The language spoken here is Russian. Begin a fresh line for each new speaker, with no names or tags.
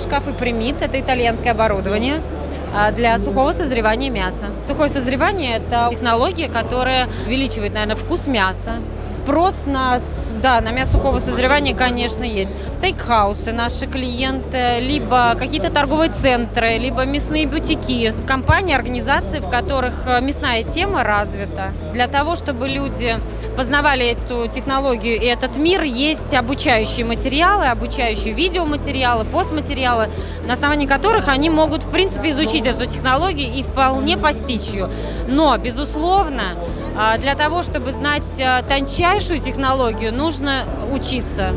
шкафы примит. Это итальянское оборудование а, для сухого созревания мяса. Сухое созревание – это технология, которая увеличивает, наверное, вкус мяса. Спрос на, да, на мясо сухого созревания, конечно, есть. Стейкхаусы наши клиенты, либо какие-то торговые центры, либо мясные бутики. Компании, организации, в которых э, мясная тема развита. Для того, чтобы люди познавали эту технологию и этот мир, есть обучающие материалы, обучающие видеоматериалы, постматериалы, на основании которых они могут, в принципе, изучить эту технологию и вполне постичь ее. Но, безусловно, а, для того, чтобы знать а, тончайшую технологию, нужно учиться.